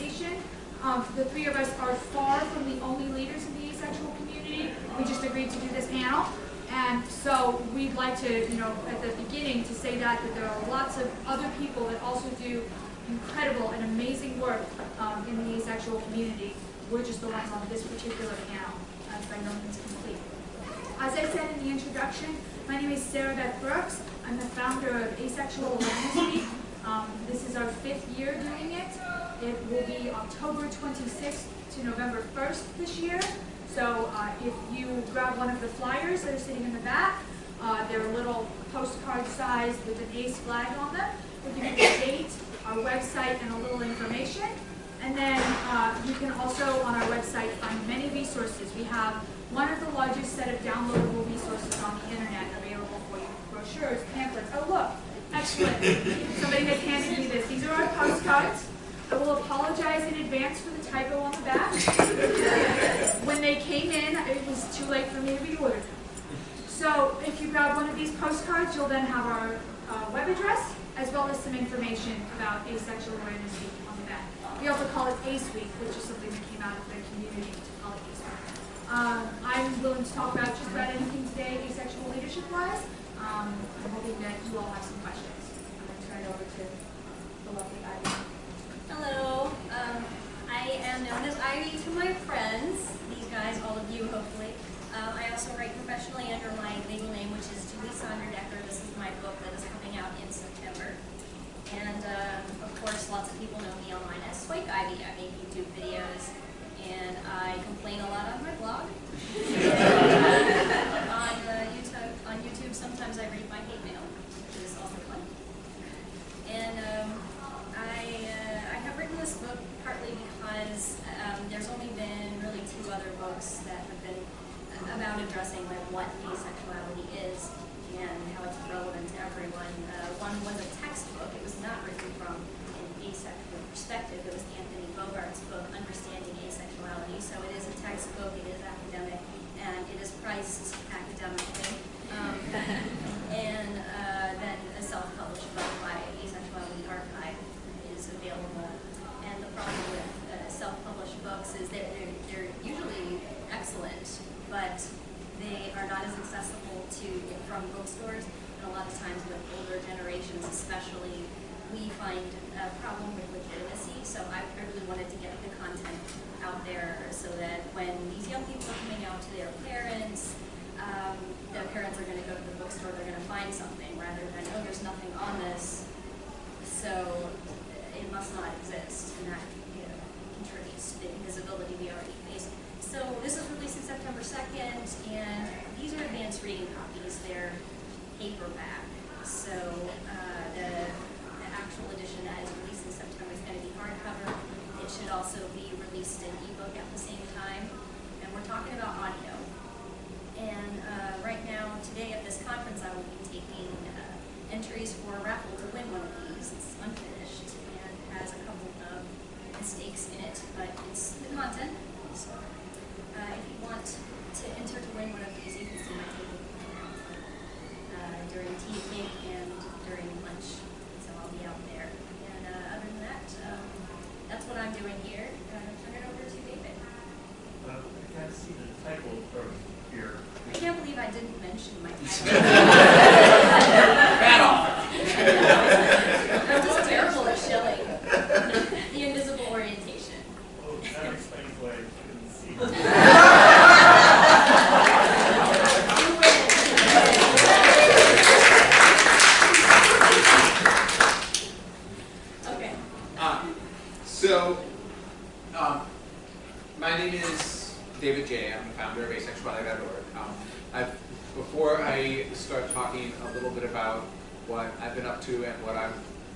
conversation. Um, the three of us are far from the only leaders in the asexual community. We just agreed to do this panel. And so we'd like to, you know, at the beginning to say that, that there are lots of other people that also do incredible and amazing work um, in the asexual community. We're just the ones on this particular panel, as by no means complete. As I said in the introduction, my name is Sarah Beth Brooks. I'm the founder of Asexual Awareness Week. Um, this is our fifth year doing it. It will be October 26th to November 1st this year. So uh, if you grab one of the flyers that are sitting in the back, uh, they're a little postcard size with an ACE flag on them. We'll give you the date, our website, and a little information. And then uh, you can also on our website find many resources. We have one of the largest set of downloadable resources on the internet available for you. Brochures, pamphlets. Oh look, excellent. Somebody has handed me this. These are our postcards. Will apologize in advance for the typo on the back. when they came in, it was too late for me to reorder them. So if you grab one of these postcards, you'll then have our uh, web address as well as some information about Asexual Awareness Week on the back. We also call it ACE Week, which is something that came out of the community to call it ACE Week. Um, I'm willing to talk about just about anything today, asexual leadership-wise. Um, I'm hoping that you all have some questions. I'm going to turn it over to the lovely Ivy. Hello. Um, I am known as Ivy to my friends, these guys, all of you, hopefully. Um, I also write professionally under my legal name, which is Julie Sondra Decker. This is my book that is coming out in September. And uh, of course, lots of people know me online as SwankIvy. I make YouTube videos, and I complain a lot on my blog. on uh, YouTube, on YouTube, sometimes I read my hate mail, which is also fun. And um, I, uh, I have written this book partly because um, there's only been really two other books that have been about addressing like what asexuality is and how it's relevant to everyone. Uh, one was a textbook. It was not written from an asexual perspective. It was Anthony Bogaert's book, Understanding Asexuality. So it is a textbook. It is academic, and it is priced academically. Um, and uh, then a self-published book by Asexuality Archive available. And the problem with uh, self-published books is that they're, they're usually excellent, but they are not as accessible to from bookstores. And a lot of times with older generations especially, we find a problem with legitimacy. So I, I really wanted to get the content out there so that when these young people are coming out to their parents, um, their parents are going to go to the bookstore, they're going to find something rather than, oh, there's nothing on this, so it must not exist. And that you know, contributes to the invisibility we already face. So this is released in September 2nd, and these are advanced reading copies. They're paperback. So uh, the, the actual edition that is released in September is going to be hardcover. It should also be released in ebook at the same time. And we're talking about audio. And uh, right now, today at this conference, I will be taking uh, entries for a raffle to win one of these. It's unfinished has a couple of mistakes in it, but it's the content. So uh, if you want to enter to win one of these, you can see my table uh, during tea cake and during lunch. So I'll be out there. And uh, other than that, um, that's what I'm doing here. Uh, turn it over to David. Uh, I can't see the title from here. I can't believe I didn't mention my title. Bad offer. I'm just terrible at shilling. the invisible orientation. Oh, that explains why I couldn't see. Okay. Uh, so, um, my name is David Jay I'm the founder of asexuality.org. Um, I've, before I start talking a little bit about what I've been up to and what I'm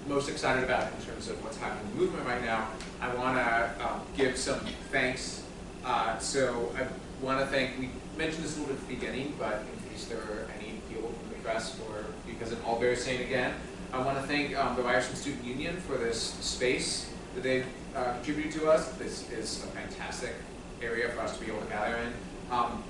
most excited about in terms of what's happening in the movement right now, I want to um, give some thanks uh, so I want to thank, we mentioned this a little bit at the beginning, but in case there are any people from the press or because it all bears saying again, I want to thank um, the Ryerson Student Union for this space that they've uh, contributed to us. This is a fantastic area for us to be able to gather in. Um,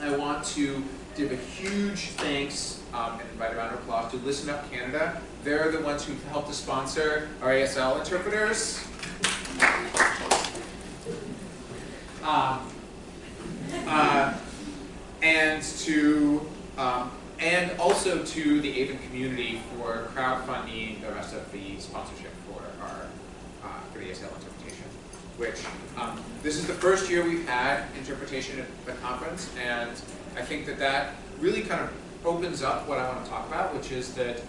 I want to give a huge thanks um, and invite a round of applause to Listen Up Canada. They're the ones who helped to sponsor our ASL interpreters. Um, uh, and to um, and also to the AVEN community for crowdfunding the rest of the sponsorship for our uh, for the ASL interpretation. Which um, this is the first year we've had interpretation at the conference, and I think that that really kind of opens up what I want to talk about, which is that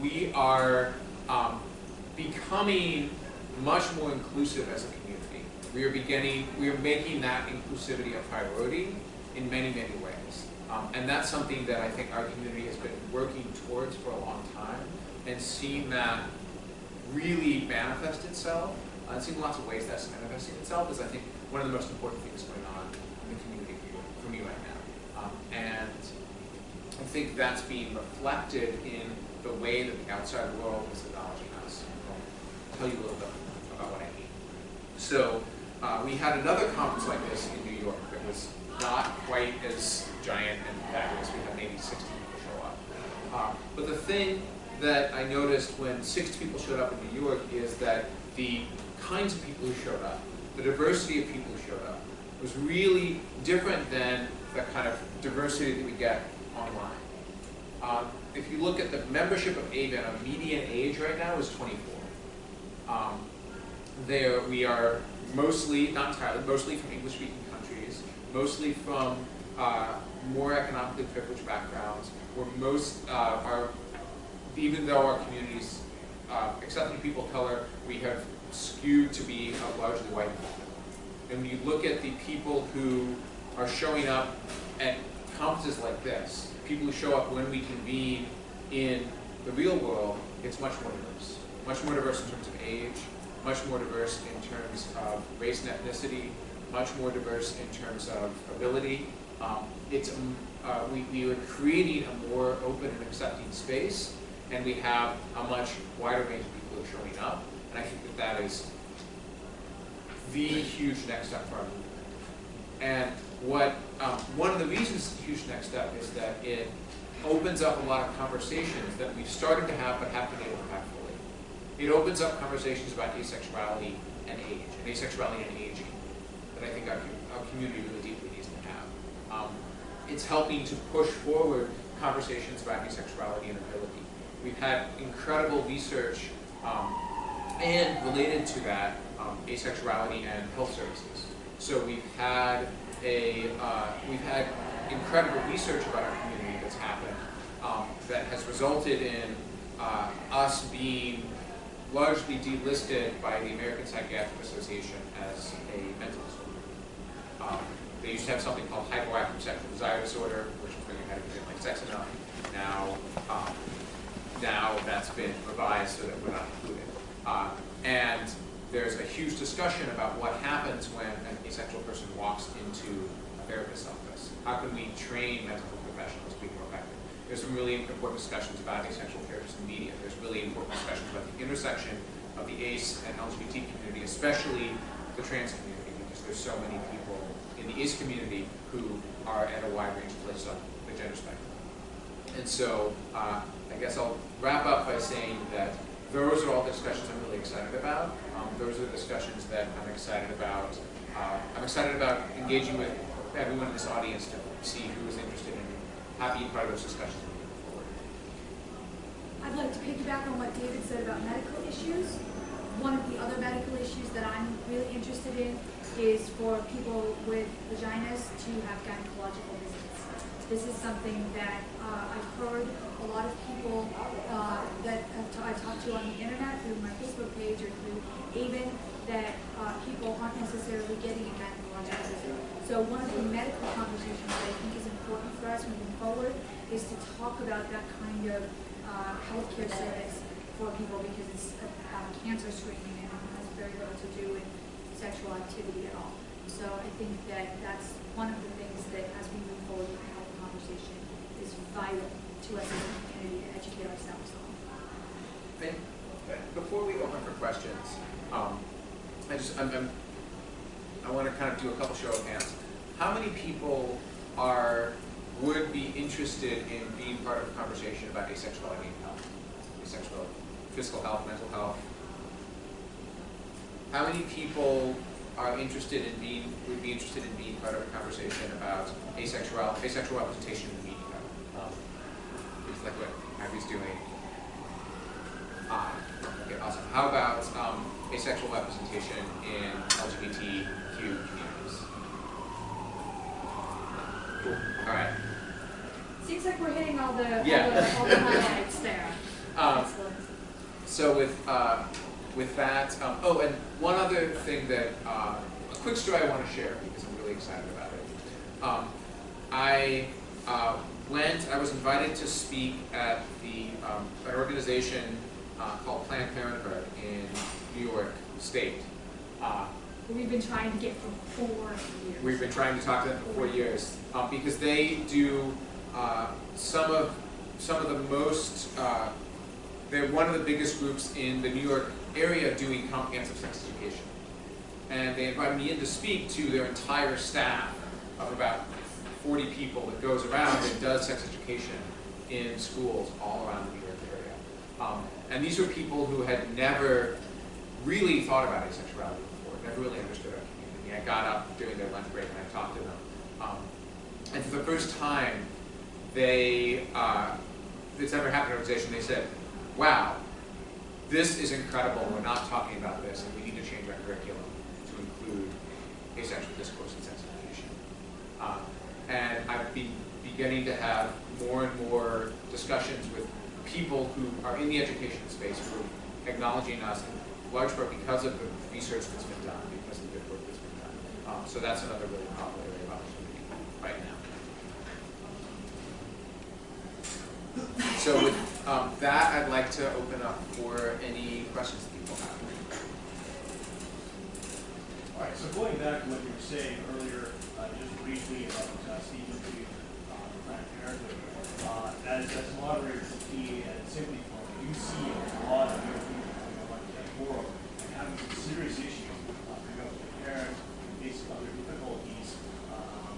we are um, becoming much more inclusive as a community. We are beginning, we are making that inclusivity a priority in many, many ways. Um, and that's something that I think our community has been working towards for a long time and seeing that really manifest itself. Uh, and seeing lots of ways that's manifesting itself is, I think, one of the most important things going on in the community for, for me right now. Um, and I think that's being reflected in the way that the outside world is acknowledging us. I'll tell you a little bit about what I mean. So uh, we had another conference like this in New York that was not quite as giant and fabulous. We had maybe 60 people show up. Uh, but the thing that I noticed when 60 people showed up in New York is that the kinds of people who showed up, the diversity of people who showed up, was really different than the kind of diversity that we get online. Um, if you look at the membership of AVEN, our median age right now is 24. Um, there we are mostly, not entirely, mostly from English-speaking countries, mostly from uh, more economically privileged backgrounds, where most uh, are, even though our communities, uh, accepting people of color, we have skewed to be largely white And when you look at the people who are showing up at conferences like this, people who show up when we convene in the real world, it's much more diverse. Much more diverse in terms of age, much more diverse in terms of race and ethnicity, much more diverse in terms of ability. Um, it's, um, uh, we, we are creating a more open and accepting space, and we have a much wider range of people showing up, and I think that that is the huge next step for our movement. And what um, one of the reasons it's a huge next step is that it opens up a lot of conversations that we've started to have but haven't been able to have fully. It opens up conversations about asexuality and age, and asexuality and aging, that I think our, our community really deeply. Um, it's helping to push forward conversations about asexuality and ability. We've had incredible research um, and related to that, um, asexuality and health services. So we've had a uh, we've had incredible research about our community that's happened um, that has resulted in uh, us being largely delisted by the American Psychiatric Association as a mental disorder. They used to have something called hypoactive sexual desire disorder, which is when you had to like sex enough. Now, um, now that's been revised so that we're not included. Uh, and there's a huge discussion about what happens when an asexual person walks into a therapist's office. How can we train mental health professionals to be more effective? There's some really important discussions about asexual therapists in media. There's really important discussions about the intersection of the ACE and LGBT community, especially the trans community, because there's so many people in the ACE community who are at a wide range of places on the gender spectrum. And so uh, I guess I'll wrap up by saying that those are all the discussions I'm really excited about. Um, those are the discussions that I'm excited about. Uh, I'm excited about engaging with everyone in this audience to see who is interested in having part of those discussions. I'd like to piggyback on what David said about medical issues. One of the other medical issues that I'm really interested in is for people with vaginas to have gynecological visits. This is something that uh, I've heard a lot of people uh, that I talked to on the internet, through my Facebook page or through AVEN, that uh, people aren't necessarily getting a gynecological visit. So one of the medical conversations that I think is important for us moving forward is to talk about that kind of uh, healthcare service for people because it's cancer screening and it has very little to do with sexual activity at all. So I think that that's one of the things that as we move forward with the health conversation is vital to us as a community to educate ourselves on. Before we open for questions, um, I just, I'm, I'm, I want to kind of do a couple show of hands. How many people are, would be interested in being part of a conversation about asexuality and health? Asexuality, physical health, mental health? How many people are interested in being, would be interested in being part of a conversation about asexual, asexual representation in the media? Um, It's like what Abby's doing. Ah, okay, awesome. How about um, asexual representation in LGBTQ communities? Cool. All right. Seems like we're hitting all the, all the, all the highlights there. Um, So with uh, with that, um, oh, and one other thing that uh, a quick story I want to share because I'm really excited about it. Um, I uh, went. I was invited to speak at the um, an organization uh, called Planned Parenthood in New York State. Uh, We've been trying to get for four years. We've been trying to talk to them for four years um, because they do uh, some of some of the most. Uh, they're one of the biggest groups in the New York area doing comprehensive sex education, and they invited me in to speak to their entire staff of about 40 people that goes around and does sex education in schools all around the New York area. Um, and these were people who had never really thought about asexuality before, never really understood our community. I got up during their lunch break and I talked to them. Um, and for the first time, they, uh, it's ever happened in an organization, they said, wow, this is incredible, we're not talking about this, and we need to change our curriculum to include asexual discourse in sex education. Uh, and I've been beginning to have more and more discussions with people who are in the education space who are acknowledging us in large part because of the research that's been done, because of the good work that's been done. Um, so that's another really powerful area of opportunity right now. So with um, that, I'd like to open up for any questions that people have. All right, so going back to what you were saying earlier, uh, just briefly about uh, speaking to uh, Planned Parenthood, uh, as, as moderator for P and Forum, you see a lot of young people coming on that forum and having some serious issues, uh, with their parents, facing other difficulties, um,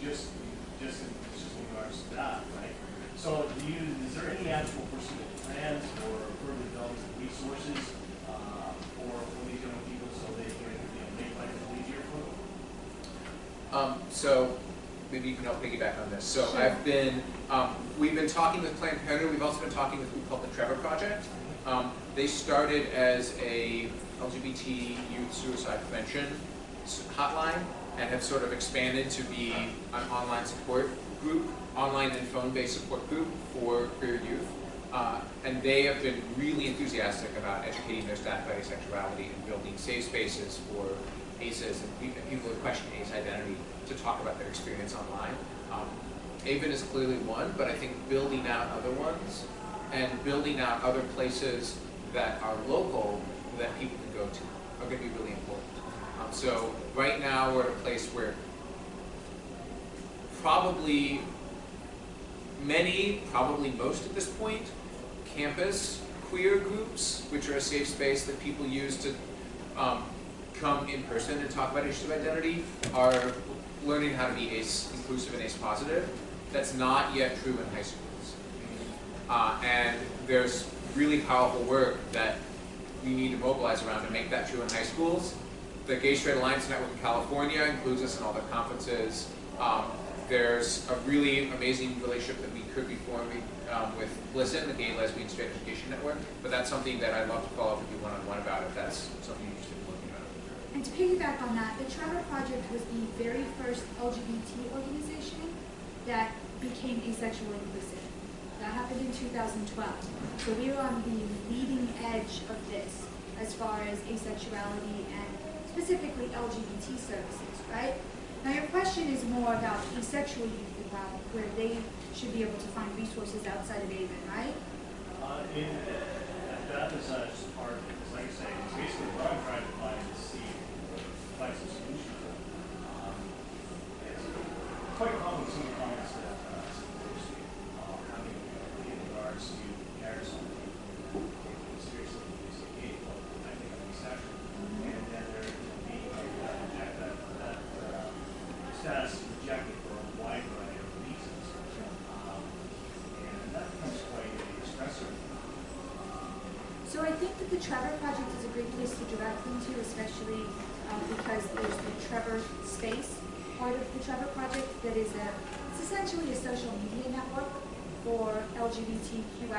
just, just in, just in regards to that, right? So do you, is there any actual pursuit plans or further development of resources, uh, for, for these young people so they can, you know, make life a little easier for them? Um, so maybe you can help piggyback on this. So Sure. I've been, um, we've been talking with Planned Parenthood. We've also been talking with a group called the Trevor Project. Um, they started as a LGBT youth suicide prevention hotline and have sort of expanded to be an online support group, online and phone-based support group for queer youth. Uh, and they have been really enthusiastic about educating their staff about asexuality and building safe spaces for ACEs and people who question ace identity to talk about their experience online. Um, AVEN is clearly one, but I think building out other ones and building out other places that are local that people can go to are going to be really important. Um, so right now we're at a place where probably many, probably most at this point, campus queer groups, which are a safe space that people use to um, come in person and talk about issues of identity, are learning how to be ace inclusive and ace positive. That's not yet true in high schools. Uh, and there's really powerful work that we need to mobilize around to make that true in high schools. The Gay Straight Alliance Network in California includes us in all the conferences. Um, there's a really amazing relationship that we could be forming um, with GLSEN, the Gay Lesbian Straight Education Network, but that's something that I'd love to follow up with you one-on-one about if that's something you're interested in looking at. And to piggyback on that, the Trevor Project was the very first LGBT organization that became asexual inclusive. That happened in 2012. So we were on the leading edge of this as far as asexuality and specifically LGBT services, right? Now your question is more about the sexual youth development, where they should be able to find resources outside of AVEN, right? Uh, in, that is a part, because like I say, basically what I'm trying to find is see, find some solution. Um, it's quite common some comments that uh, uh in regards uh, to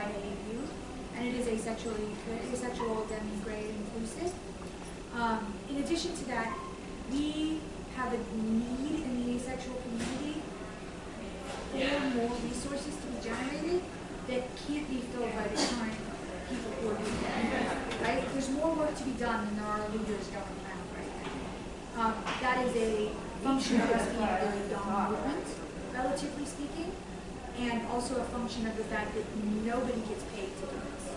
LGBTQIA youth, and it is asexually, asexual, demi, gray, inclusive. Um, in addition to that, we have a need in the asexual community for more resources to be generated that can't be filled by the current people who are doing. Right? There's more work to be done than there are leaders going around right now. Um, that is a function of us being a really young movement, relatively speaking, and also a function of the fact that nobody gets paid to do this.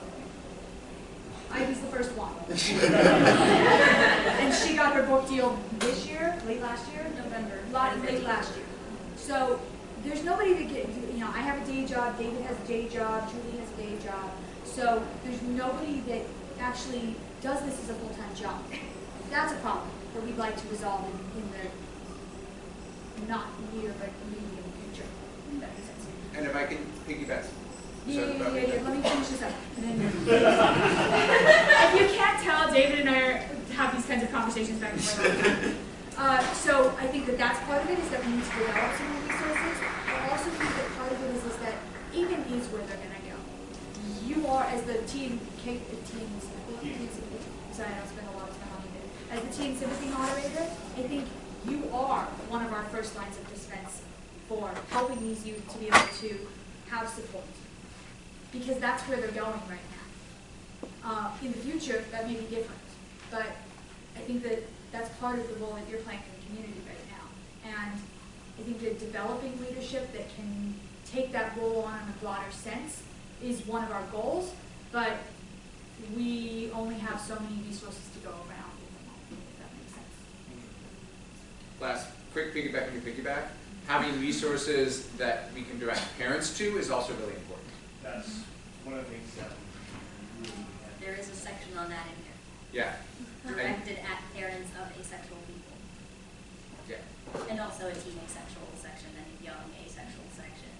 I was the first one. and she got her book deal this year, late last year? November. lot late last year. So there's nobody that get, you know, I have a day job, David has a day job, Julie has a day job. So there's nobody that actually does this as a full-time job. That's a problem that we'd like to resolve in, in the not near but medium future. Mm-hmm. If that makes sense. And if I can piggyback. Yeah, sorry, yeah, yeah, yeah, let me finish this up. If you can't tell, David and I are, have these kinds of conversations back and forth all the time. Uh, so I think that that's part of it, is that we need to develop some more resources. I also think that part of it is, is that even is where they're gonna go. You are, as the teen, K, the teens, teen sympathy, sorry, I don't spend a lot of time on it. As the teen sympathy moderator, I think you are one of our first lines of defense for helping these youth to be able to have support because that's where they're going right now. Uh, in the future, that may be different, but I think that that's part of the role that you're playing in the community right now. And I think that developing leadership that can take that role on in a broader sense is one of our goals, but we only have so many resources to go around if that makes sense. Last, quick piggyback on your piggyback. Having resources that we can direct parents to is also really important. That's one of the things that we. There is a section on that in here, Yeah, directed at parents of asexual people. yeah. And also a teen asexual section and a young asexual section.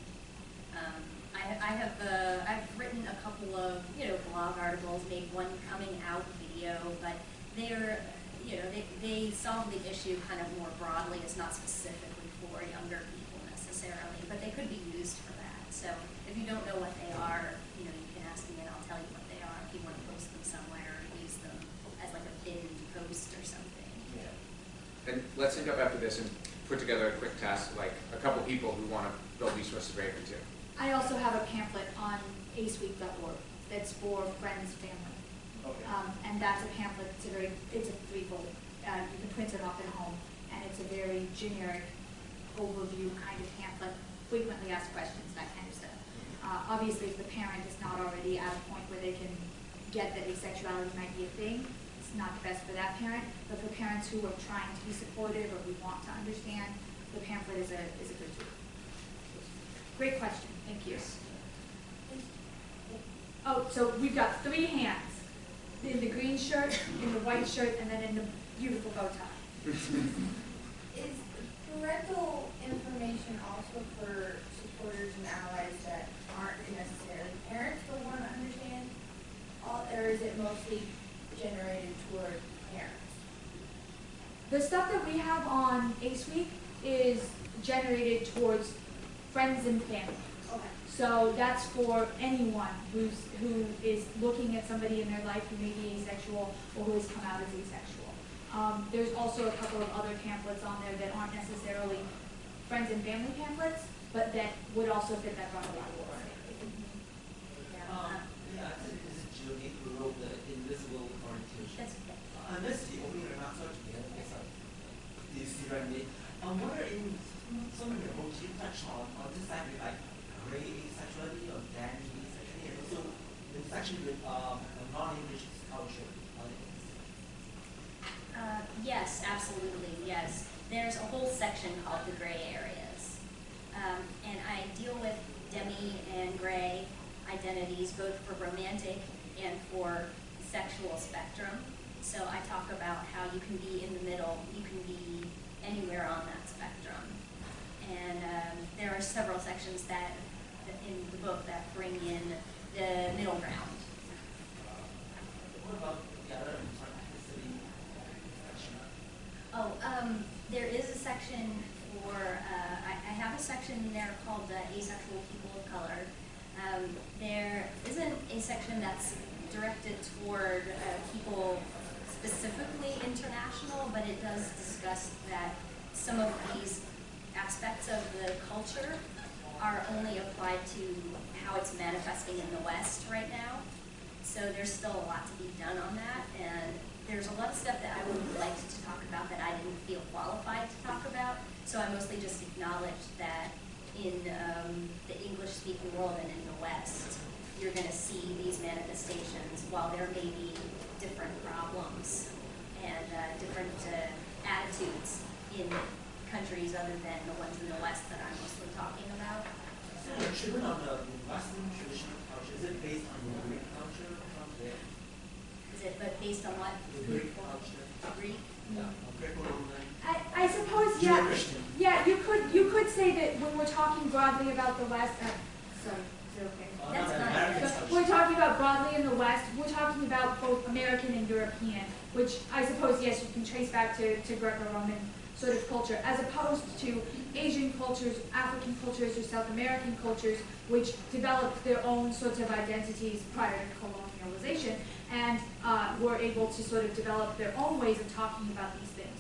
Um, I, I have, uh, I've written a couple of, you know, blog articles, made one coming out video, but they're, you know, they, they solve the issue kind of more broadly, it's not specifically for younger people necessarily, but they could be used for that. So if you don't know what they are, you know, you can ask me and I'll tell you what they are, if you want to post them somewhere or use them as like a pinned post or something. Yeah. And let's end up after this and put together a quick task, like a couple people who want to build these resources very quickly too. I also have a pamphlet on aceweek.org that's for friends, family. Okay. Um, and that's a pamphlet, it's a very, it's a threefold, uh, you can print it off at home, and it's a very generic overview kind of pamphlet, frequently asked questions, that kind of stuff. Uh, obviously, if the parent is not already at a point where they can get that asexuality might be a thing, it's not the best for that parent, but for parents who are trying to be supportive or who want to understand, the pamphlet is a, is a good tool. Great question, thank you. Oh, so we've got three hands, in the green shirt, in the white shirt, and then in the beautiful bow tie. Parental information also for supporters and allies that aren't necessarily parents but want to understand? All, or is it mostly generated toward parents? The stuff that we have on Ace Week is generated towards friends and family. Okay. So that's for anyone who's, who is looking at somebody in their life who may be asexual or who has come out as asexual. Um, there's also a couple of other pamphlets on there that aren't necessarily friends and family pamphlets, but that would also fit that broader category. Yeah. Um, yeah, I think this is Julie who wrote the Invisible Orientation. That's, Uh, unless the opening remarks together, I guess uh, you see what I mean. Um, what are in some of your books you touch on on this side with like gray asexuality or dandy asexuality, and also the section with um Yes, absolutely, yes. There's a whole section called the gray areas. Um, and I deal with demi and gray identities, both for romantic and for sexual spectrum. So I talk about how you can be in the middle, you can be anywhere on that spectrum. And um, there are several sections that, that in the book that bring in the middle ground. Oh, um, there is a section for, uh, I, I have a section there called uh, asexual people of color. Um, there isn't a section that's directed toward uh, people specifically international, but it does discuss that some of these aspects of the culture are only applied to how it's manifesting in the West right now. So there's still a lot to be done on that, and there's a lot of stuff that I would have liked to talk about that I didn't feel qualified to talk about. So I mostly just acknowledged that in um, the English-speaking world and in the West, you're going to see these manifestations while there may be different problems and uh, different uh, attitudes in countries other than the ones in the West that I'm mostly talking about. So of the Western is it based on the Greek culture from there? Is it, but based on what? The Greek? Greek? Yeah, I, I suppose, yeah, yeah, you could, you could say that when we're talking broadly about the West, uh, sorry, is it okay? Oh, That's not fine. American But culture. we're talking about broadly in the West, we're talking about both American and European, which I suppose, yes, you can trace back to, to Greco-Roman sort of culture, as opposed to Asian cultures, African cultures, or South American cultures, which developed their own sorts of identities prior to colonialization, and uh, were able to sort of develop their own ways of talking about these things.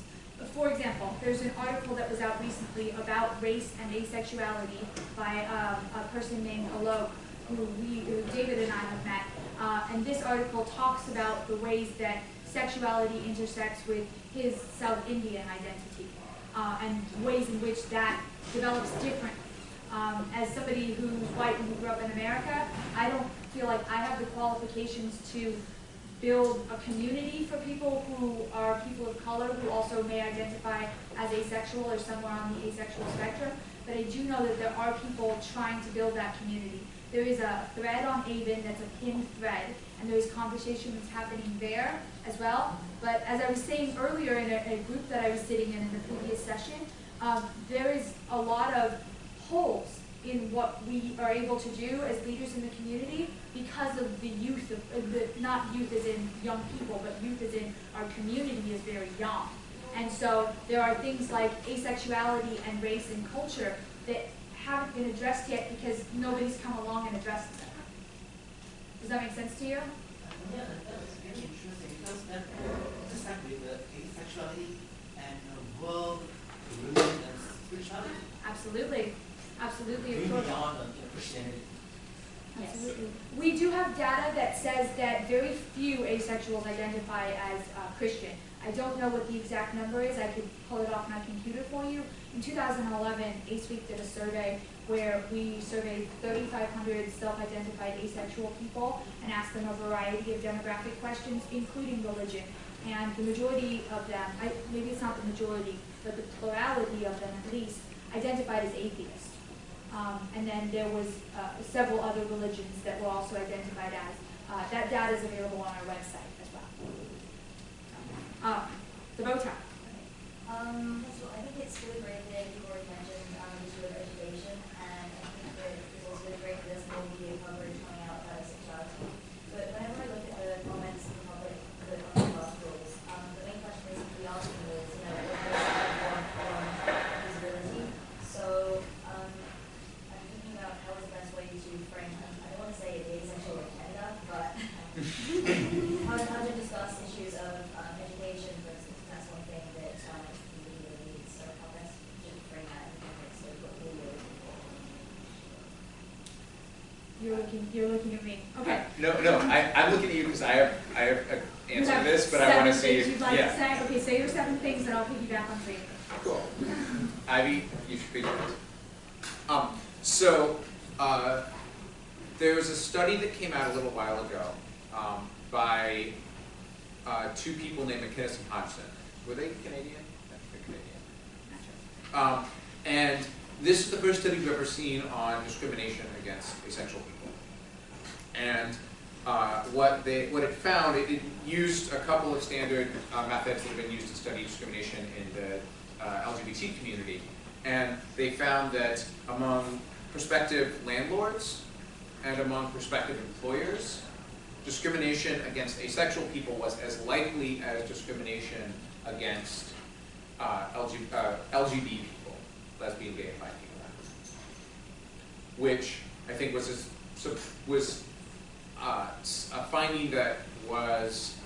For example, there's an article that was out recently about race and asexuality by um, a person named Alok, who we, who David and I have met. Uh, and this article talks about the ways that sexuality intersects with his South Indian identity, uh, and ways in which that develops differently. Um, as somebody who's white and who grew up in America, I don't feel like I have the qualifications to build a community for people who are people of color who also may identify as asexual or somewhere on the asexual spectrum. But I do know that there are people trying to build that community. There is a thread on AVEN that's a pinned thread, and there is conversation that's happening there as well. But as I was saying earlier in a, a group that I was sitting in in the previous session, um, there is a lot of holes in what we are able to do as leaders in the community because of the youth of, uh, the, not youth as in young people, but youth as in our community is very young. And so there are things like asexuality and race and culture that haven't been addressed yet because nobody's come along and addressed them. Does that make sense to you? Yeah, that's very interesting because that just like with the asexuality and the world, religion and spirituality, Absolutely. Absolutely. way of course. beyond the you know, Christianity. Yes. Absolutely. We do have data that says that very few asexuals identify as uh, Christian. I don't know what the exact number is. I could pull it off my computer for you. In 2011, Ace Week did a survey where we surveyed 3,500 self-identified asexual people and asked them a variety of demographic questions, including religion. And the majority of them, I, maybe it's not the majority, but the plurality of them at least, identified as atheists. Um, and then there was uh, several other religions that were also identified as. Uh, that data is available on our website as well. Um, the bow tie. Um, so I think it's really great that you already mentioned, um, issue of education, and I think that it's also really great that there's more media coverage coming out about sexuality. But whenever I look at the comments in the public, the on the rules, um, the main question is, we asking is, you know, what is everyone on visibility? So, um, I'm thinking about how is the best way to frame, I don't want to say the asexual agenda, but how to, how to discuss issues of um, education, for instance, that's one thing that um, the media needs, so how best to bring that in context of what we are looking for. You're looking, you're looking at me. Okay. No, no, I, I'm looking at you because I have, I have an You answer to this, but I want to seven see if, you'd like to yeah. say? Okay, say your seven things, and I'll piggyback on three. Cool. Ivy, you should be yours. Um, so, uh, there was a study that came out a little while ago, um, by, uh, two people named MacInnis and Hodson. Were they Canadian? Canadian. Um, and this is the first study we've ever seen on discrimination against asexual people. And uh, what they what it found, it, it used a couple of standard uh, methods that have been used to study discrimination in the uh, LGBT community, and they found that among prospective landlords and among prospective employers, discrimination against asexual people was as likely as discrimination against uh, LG, uh, LGBT people, lesbian, gay, and bi people, which I think was a, was uh, a finding that was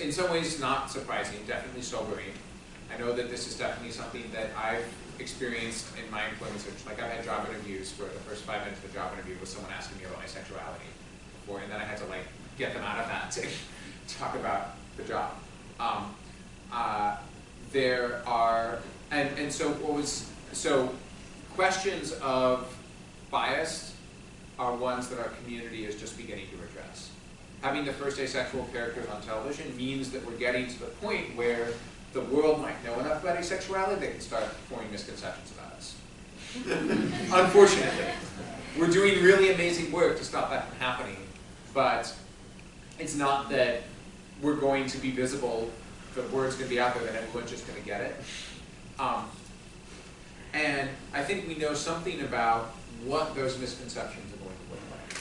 in some ways not surprising, definitely sobering. I know that this is definitely something that I've experienced in my employment search. Like I've had job interviews where the first five minutes of the job interview was someone asking me about my sexuality before, and then I had to like get them out of that to talk about the job. Um, uh, there are, and, and so what was, so questions of bias are ones that our community is just beginning to address. Having the first asexual characters on television means that we're getting to the point where the world might know enough about asexuality, they can start forming misconceptions about us. Unfortunately. We're doing really amazing work to stop that from happening, but it's not that we're going to be visible, the word's going to be out there, that everyone's just going to get it. Um, and I think we know something about what those misconceptions are going to look like.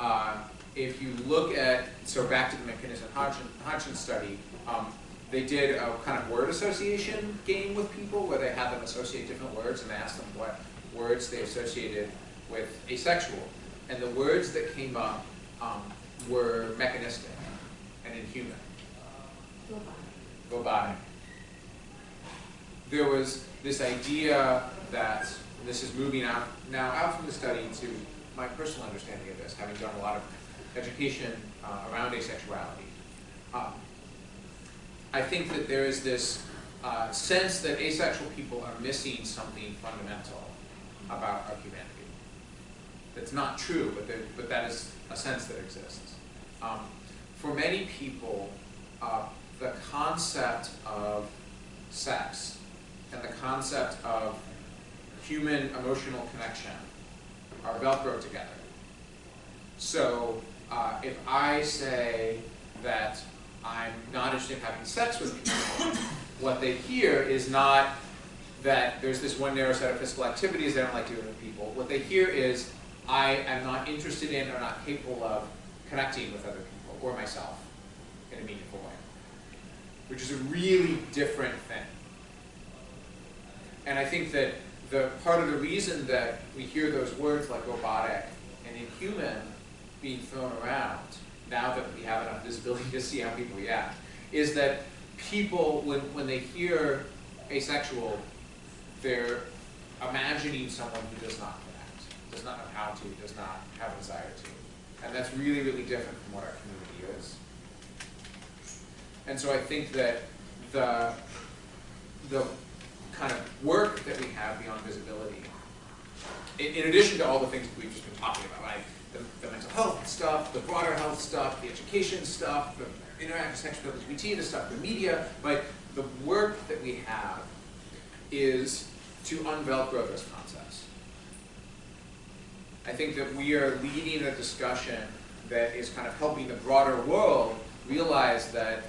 Uh, if you look at, so back to the MacInnis-Hodson Hodson study, um, they did a kind of word association game with people where they had them associate different words and they asked them what words they associated with asexual. And the words that came up um, were mechanistic and inhuman, robotic. There was this idea that, this is moving out now out from the study to my personal understanding of this, having done a lot of education uh, around asexuality. Um, I think that there is this uh, sense that asexual people are missing something fundamental about our humanity. That's not true, but, but that is a sense that exists. Um, for many people, uh, the concept of sex and the concept of human emotional connection are Velcro together. So uh, if I say that I'm not interested in having sex with people, what they hear is not that there's this one narrow set of physical activities they don't like doing with people. What they hear is I am not interested in or not capable of connecting with other people or myself in a meaningful way, which is a really different thing. And I think that the part of the reason that we hear those words like robotic and inhuman being thrown around now that we have enough visibility to see how people react is that people when, when they hear asexual they're imagining someone who does not does not know how to does not have a desire to and that's really really different from what our community is and so I think that the the kind of work that we have beyond visibility, in, in addition to all the things that we've just been talking about, like the, the mental health stuff, the broader health stuff, the education stuff, the interaction section with LGBT, the stuff, the media, but the work that we have is to unvelcro those concepts. I think that we are leading a discussion that is kind of helping the broader world realize that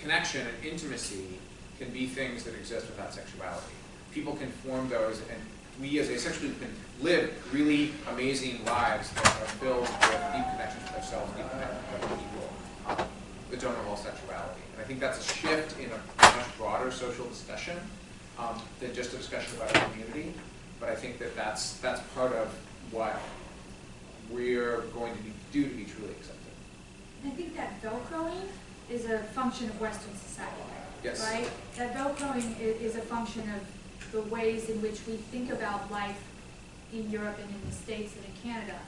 connection and intimacy can be things that exist without sexuality. People can form those, and we as asexual can live really amazing lives that are filled with deep connections with ourselves, deep connections with other people um, that don't involve sexuality. And I think that's a shift in a much broader social discussion um, than just a discussion about community. But I think that that's, that's part of what we're going to be, do to be truly accepted. I think that Velcroing is a function of Western society. Yes. Right? That Velcroing is, is a function of the ways in which we think about life in Europe and in the States and in Canada,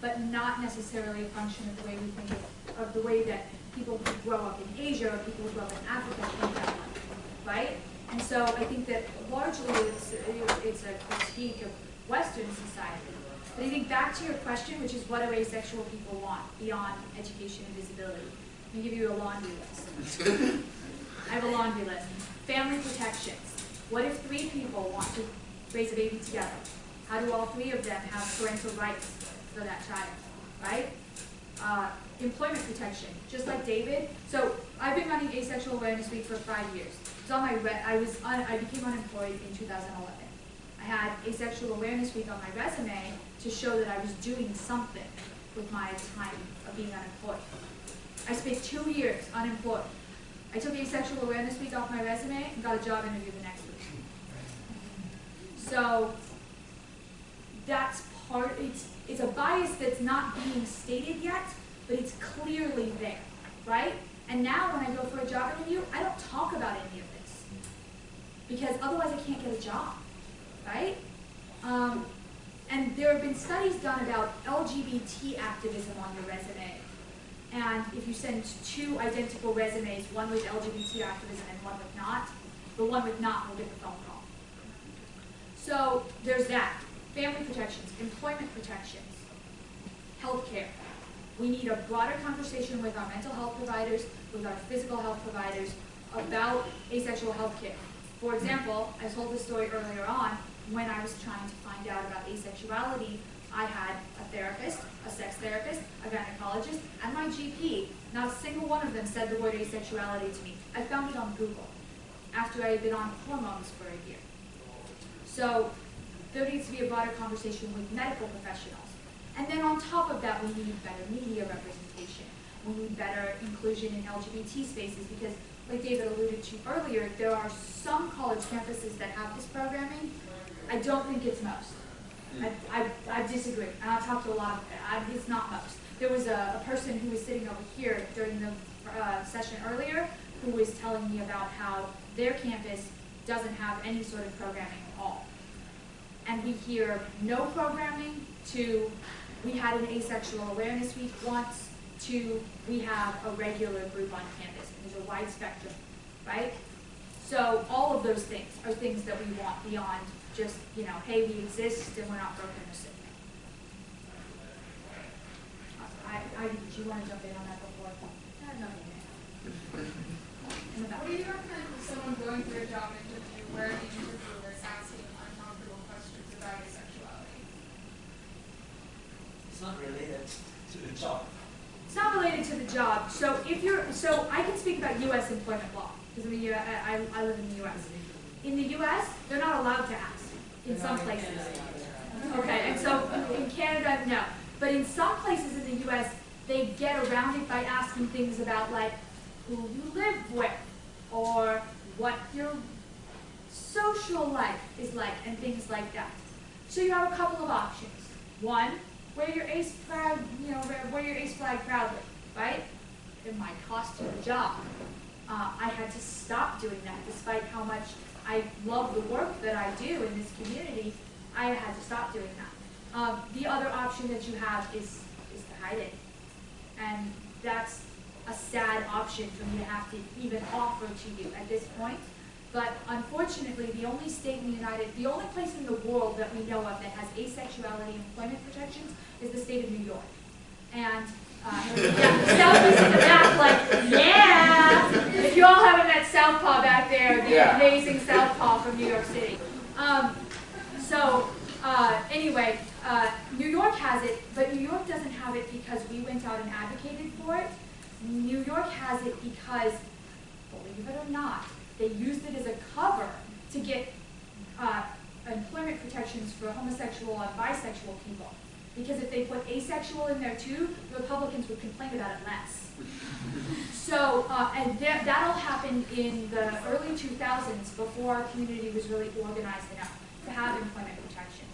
but not necessarily a function of the way we think of, of the way that people who grow up in Asia or people who grow up in Africa think about life, right? And so I think that largely it's, it's a critique of Western society. But I think back to your question, which is what do asexual people want beyond education and visibility? Let me give you a laundry list. I have a laundry list. Family protections. What if three people want to raise a baby together? How do all three of them have parental rights for that child, right? Uh, employment protection, just like David. So I've been running Asexual Awareness Week for five years. It's on my re- I was I became unemployed in 2011. I had Asexual Awareness Week on my resume to show that I was doing something with my time of being unemployed. I spent two years unemployed. I took Asexual Awareness Week off my resume and got a job interview the next week. So that's part, it's, it's a bias that's not being stated yet, but it's clearly there, right? And now when I go for a job interview, I don't talk about any of this. Because otherwise I can't get a job, right? Um, and there have been studies done about LGBT activism on your resume. And if you send two identical resumes, one with LGBT activism and one with not, the one with not will get the phone call. So there's that. Family protections, employment protections, healthcare. We need a broader conversation with our mental health providers, with our physical health providers about asexual healthcare. For example, I told this story earlier on, when I was trying to find out about asexuality, I had a therapist, a sex therapist, a gynecologist, and my GP. Not a single one of them said the word asexuality to me. I found it on Google after I had been on hormones for a year. So there needs to be a broader conversation with medical professionals. And then on top of that, we need better media representation. We need better inclusion in LGBT spaces because, like David alluded to earlier, there are some college campuses that have this programming. I don't think it's most. I, I, I disagree, and I've talked to a lot of, I, it's not most. There was a, a person who was sitting over here during the uh, session earlier who was telling me about how their campus doesn't have any sort of programming at all. And we hear no programming to, we had an asexual awareness week once, to we have a regular group on campus. There's a wide spectrum, right? So all of those things are things that we want beyond just, you know, hey, we exist and we're not broken or sick. I, I, do you want to jump in on that before? No, nothing. In the back. What do you recommend for someone going through a job interview where the interviewer is asking uncomfortable questions about your sexuality? It's not related to the job. It's not related to the job. So if you're, so I can speak about U.S. employment law because I'm a U- I, I, I live in the U.S. In the U.S., they're not allowed to ask in some places. Okay, and so in Canada, no. But in some places in the U.S., they get around it by asking things about like who you live with or what your social life is like and things like that. So you have a couple of options. One, wear your ace proud, you know, wear your ace flag proudly, right? It might cost you a job. Uh, I had to stop doing that despite how much I love the work that I do in this community. I had to stop doing that. Um, the other option that you have is, is to hide it. And that's a sad option for me to have to even offer to you at this point. But unfortunately, the only state in the United, the only place in the world that we know of that has asexuality employment protections is the state of New York. And, yeah, Southeast in the back, like, yeah! If you all haven't met Southpaw back there, the Yeah. amazing Southpaw from New York City. Um, so, uh, anyway, uh, New York has it, but New York doesn't have it because we went out and advocated for it. New York has it because, believe it or not, they used it as a cover to get uh, employment protections for homosexual and bisexual people. Because if they put asexual in there too, Republicans would complain about it less. So, uh, and that, that all happened in the early 2000s before our community was really organized enough to have employment protections.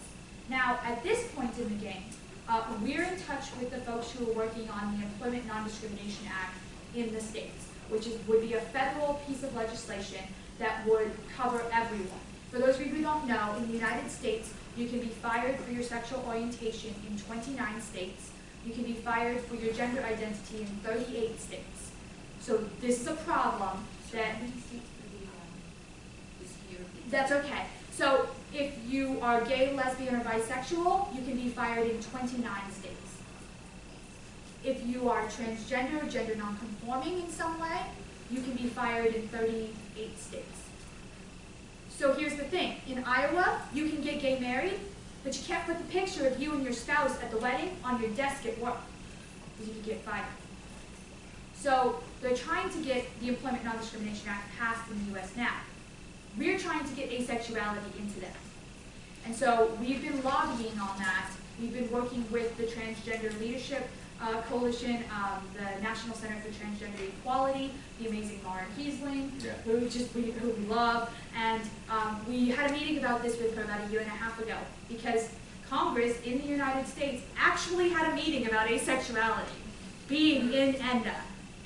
Now, at this point in the game, uh, we're in touch with the folks who are working on the Employment Non-Discrimination Act in the states, which is, would be a federal piece of legislation that would cover everyone. For those of you who don't know, in the United States, you can be fired for your sexual orientation in 29 states. You can be fired for your gender identity in 38 states. So this is a problem that that's okay. So if you are gay, lesbian, or bisexual, you can be fired in 29 states. If you are transgender or gender nonconforming in some way, you can be fired in 38 states. So here's the thing. In Iowa, you can get gay married But you can't put the picture of you and your spouse at the wedding on your desk at work, because you could get fired. So they're trying to get the Employment Non-Discrimination Act passed in the US now. We're trying to get asexuality into that. And so we've been lobbying on that. We've been working with the Transgender Leadership uh, Coalition, um, the National Center for Transgender Equality, the amazing Lauren Keisling, Yeah. who just we, who we love. And um, we had a meeting about this with her about a year and a half ago because Congress in the United States actually had a meeting about asexuality being in ENDA.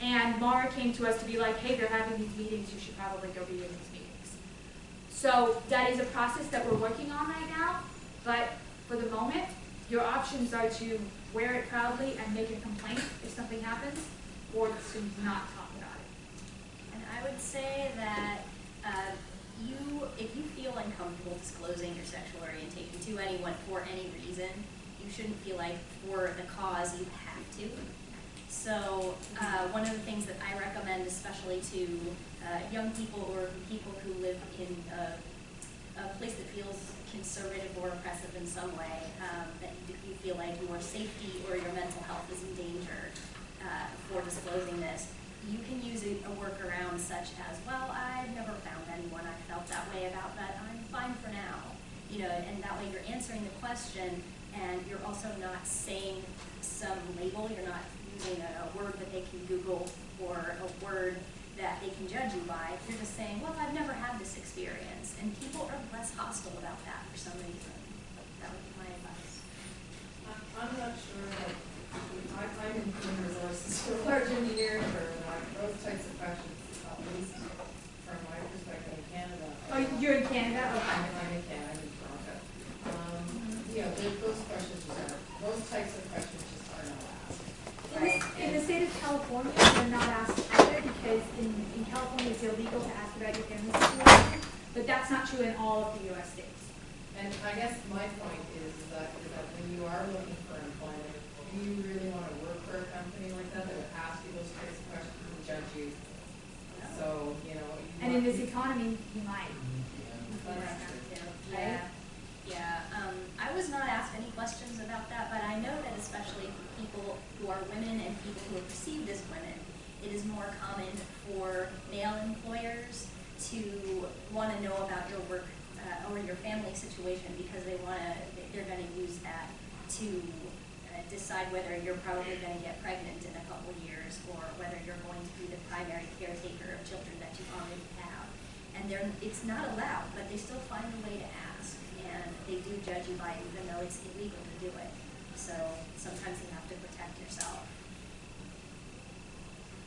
And Mara came to us to be like, hey, they're having these meetings, you should probably go be in these meetings. So that is a process that we're working on right now, but for the moment, your options are to wear it proudly and make a complaint if something happens, or to not talk about it. And I would say that uh, you, if you feel uncomfortable disclosing your sexual orientation to anyone for any reason, you shouldn't feel like for the cause you have to. So uh, one of the things that I recommend, especially to uh, young people or people who live in a, a place that feels conservative or oppressive in some way, um, that you, feel like your safety or your mental health is in danger uh, for disclosing this, you can use a, a workaround such as, well, I've never found anyone. I felt that way about, but I'm fine for now. You know, and that way you're answering the question and you're also not saying some label, you're not using a, a word that they can Google or a word that they can judge you by. You're just saying, well, I've never had this experience. And people are less hostile about that for some reason. That would be my advice. I'm I'm not sure that, I, I'm in human resources for a large engineering firm, and I, those types of questions, at least from my perspective in Canada. Oh, you're in Canada? I'm, Okay. I'm in Canada, I'm in Toronto. Um, you know, those, those questions are, those types of questions just are not asked. In the, state of California, they're not asked either because in, in California it's illegal to ask about your family situation, but that's not true in all of the US states. And I guess my point is that, is that when you are looking for employment, do you really want to work for a company like that that would ask you those types of questions and judge you? So, you know. you And in this economy, you might. Yeah, yeah. Um, I was not asked any questions about that, but I know that especially people who are women and people who are perceived as women, it is more common for male employers to want to know about your work uh, or your family situation because they want to, they're going to use that to uh, decide whether you're probably going to get pregnant in a couple years or whether you're going to be the primary caretaker of children that you already have. And they're, it's not allowed, but they still find a way to ask. And they do judge you by it, even though it's illegal to do it. So sometimes you have to protect yourself.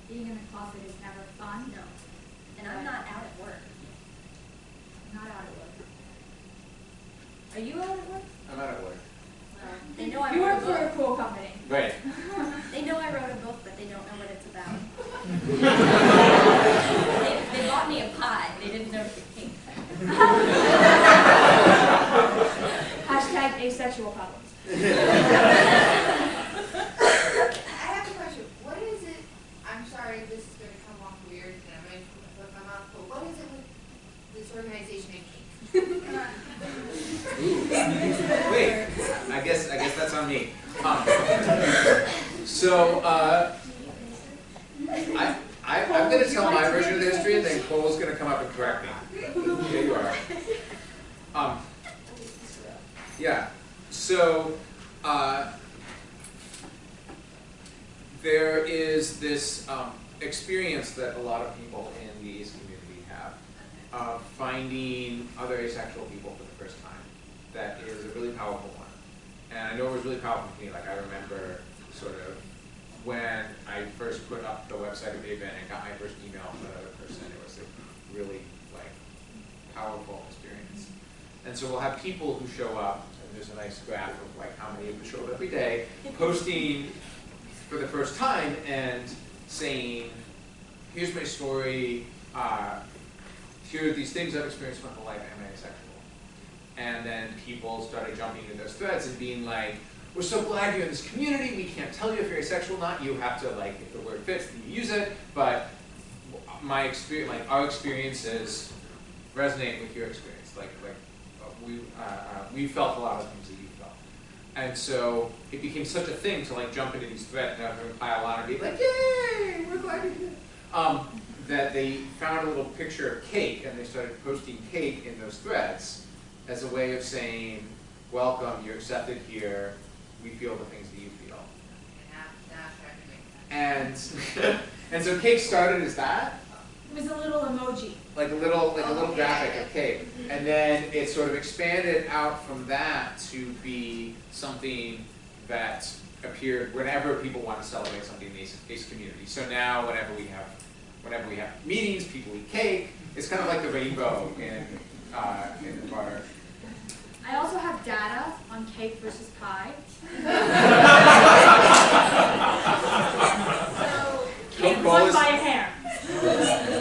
Being in the closet is never fun, No. And I'm not out at work. not out at work. Are you out at work? I'm out at work. Well, they know I You work for a cool company. Right. They know I wrote a book, but they don't know what it's about. they, they bought me a pie. They didn't know the pink. Hashtag asexual problems. I have a question. What is it, I'm sorry, this is gonna come off weird, and I'm gonna put my mouth, but what is it with this organization making? Wait, I guess, I guess that's on me. Um, So, uh, I, I'm gonna tell my version of the history and then Cole's gonna come up and correct me. Here you are. Um, yeah, so, uh, there is this, um, experience that a lot of people in the ace community have of finding other asexual people for the first time. That is a really powerful one. And I know it was really powerful for me, like I remember sort of when I first put up the website of AVEN and got my first email from another person, it was a really like powerful experience. And so we'll have people who show up, there's a nice graph of like how many them show up every day, posting for the first time and saying, here's my story, uh, here are these things I've experienced my whole life, am I asexual? And then people started jumping into those threads and being like, we're so glad you're in this community, we can't tell you if you're asexual or not, you have to like, if the word fits, then you use it, but my experience, like our experiences resonate with your experience, like, like, we, uh, uh, we felt a lot of things that you felt. And so it became such a thing to like jump into these threads and have them pile on and be like, yay, we're glad you're here. Um, that they found a little picture of cake and they started posting cake in those threads as a way of saying, welcome, you're accepted here, we feel the things that you feel. And, and so cake started as that, It was a little emoji. like a little like a little graphic of cake, and then it sort of expanded out from that to be something that appeared whenever people want to celebrate something in the ACE, ACE community. So now, whenever we have whenever we have meetings, people eat cake. It's kind of like the rainbow in uh, in the broader. I also have data on cake versus pie. So, Cake won by a hair.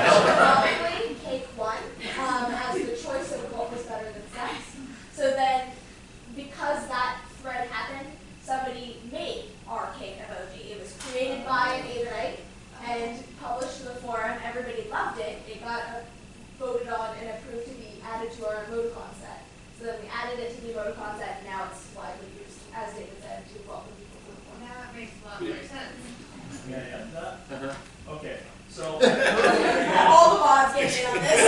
so. All the mods get in on this.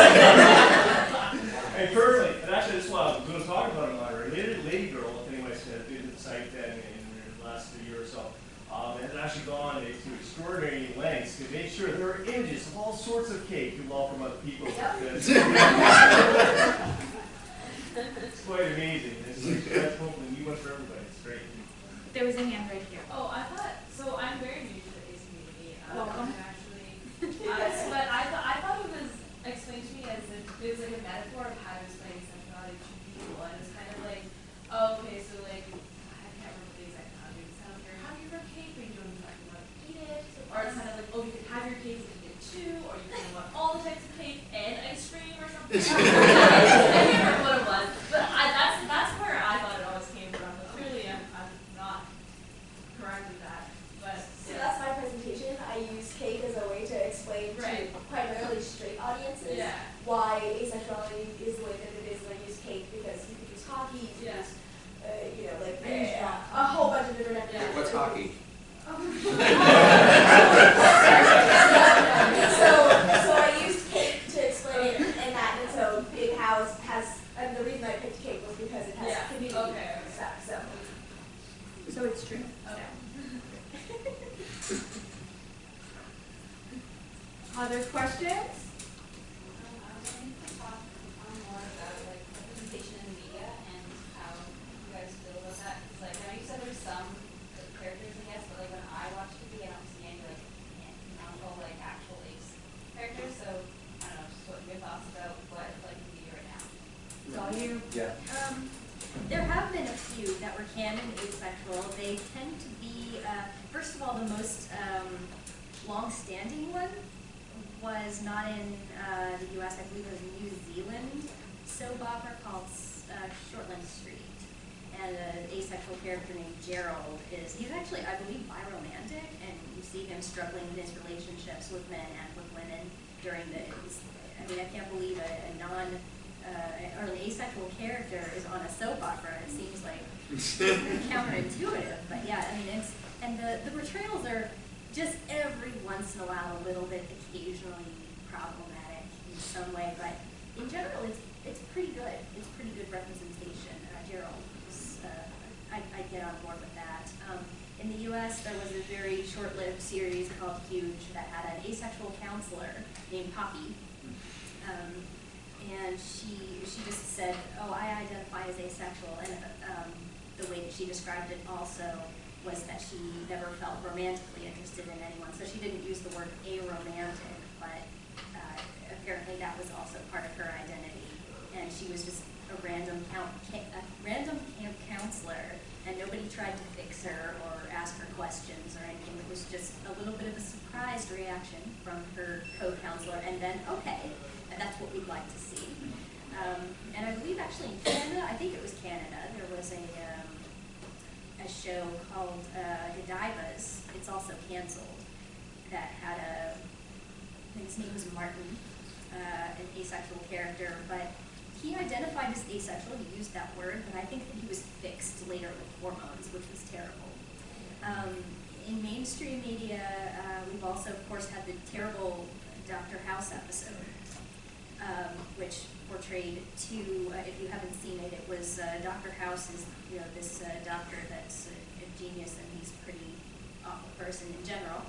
Hey, perfectly, and actually, that's what I was gonna talk about in my Lady, Lady Girl, if anybody's been to the site then in, in the last year or so, um, has actually gone to extraordinary lengths to make sure there are images of all sorts of cake to welcome other people. It's it's quite amazing, it's like, that's hopefully new one for everybody, it's great. There was a hand right here. Oh, I thought, so I'm very new to the ACE community. um, Welcome. and Actually, uh, so- but I thought, I thought it was explained to me as if it was like a metaphor of how to explain sexuality to people. And it's kind of like, oh, okay, so like, I can't remember the exact context. It's kind of like, you're having your cake, but you don't exactly want to eat it. Or it's kind of like, oh, you can have your cake and eat it too, or you can want all the types of cake and ice cream or something. I can't remember what it was, but I, that's, that's where I thought it always came from. But clearly, I'm, I'm not correct with that. But So that's my presentation. I use cake as a way to explain Right. to primarily straight audiences Yeah. why asexuality is the way that it is. And I use cake because you could use hockey, you could Yeah. use, uh, you know, like I use uh, a whole bunch of different Yeah. What's hockey? so, so I used cake to explain it in that, and so Big House has, and the reason I picked cake was because it has Yeah, community okay. stuff, so. So it's true. Okay. Other questions? Um, I was wondering if you could talk um, more about like representation in the media and how you guys feel about that. 'Cause like, I know you said there's some like, characters, I guess, but like when I watch TV, I don't see any like canonical like actual ace characters. So I don't know, just what your thoughts about what it's like in the media right now. It's all you. Yeah. Um, there have been a few that were canon asexual. They tend to be, uh, first of all, the most um, long-standing one was not in uh, the U.S. I believe it was New Zealand soap opera called uh, Shortland Street, and an asexual character named Gerald is he's actually I believe biromantic, and you see him struggling in his relationships with men and with women during the. I mean, I can't believe a, a non uh, or an asexual character is on a soap opera. It seems like counterintuitive, but yeah, I mean, it's and the the portrayals are just every once in a while a little bit occasionally problematic in some way, but in general, it's it's pretty good. It's pretty good representation. Uh, Gerald, is, uh, I I get on board with that. Um, in the U.S., there was a very short-lived series called Huge that had an asexual counselor named Poppy. Um, and she she just said, "Oh, I identify as asexual," and um, the way that she described it also was that she never felt romantically interested in anyone. So she didn't use the word aromantic, but uh, apparently that was also part of her identity. And she was just a random count, a random camp counselor, and nobody tried to fix her or ask her questions or anything. It was just a little bit of a surprised reaction from her co-counselor, and then okay, that's what we'd like to see. Um, and I believe actually in Canada, I think it was Canada, there was a, um, a show called uh, Godivas. It's also canceled. That had a, I think his name was Martin, uh, an asexual character, but he identified as asexual. He used that word, but I think that he was fixed later with hormones, which was terrible. Um, in mainstream media, uh, we've also, of course, had the terrible Dr. House episode, um, which portrayed two, uh, if you haven't seen it, it was uh, Dr. House is, you know, this uh, doctor that's a, a genius and he's a pretty awful person in general.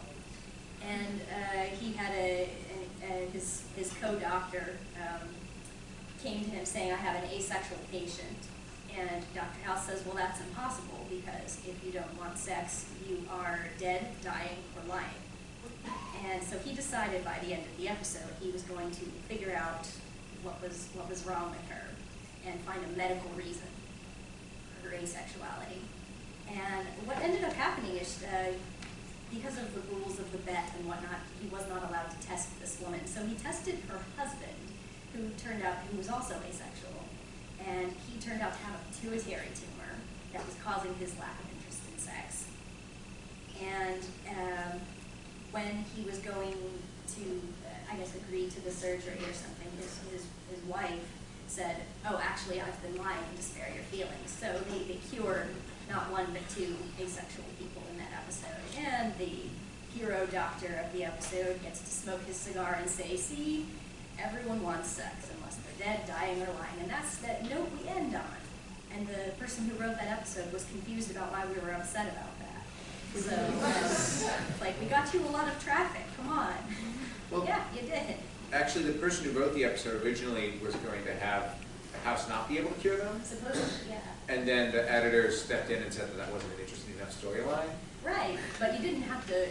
And uh, he had a, a, his, his co-doctor um, came to him saying, I have an asexual patient. And Dr. House says, well, that's impossible because if you don't want sex, you are dead, dying, or lying. And so he decided by the end of the episode he was going to figure out what was what was wrong with her and find a medical reason for her asexuality. And what ended up happening is uh, because of the rules of the bet and whatnot, he was not allowed to test this woman. So he tested her husband, who turned out who was also asexual, and he turned out to have a pituitary tumor that was causing his lack of interest in sex. And um, when he was going to, uh, I guess, agree to the surgery or something, his, his, his wife said, oh, actually, I've been lying to spare your feelings. So they, they cured not one but two asexual people in that episode. And the hero doctor of the episode gets to smoke his cigar and say, see, everyone wants sex unless they're dead, dying, or lying. And that's that note we end on. And the person who wrote that episode was confused about why we were upset about that. So, um, like, we got you a lot of traffic, come on. Well- Yeah, you did. Actually, the person who wrote the episode originally was going to have the house not be able to cure them, Supposedly, yeah. and then the editor stepped in and said that that wasn't an interesting enough storyline. Right, but you didn't have to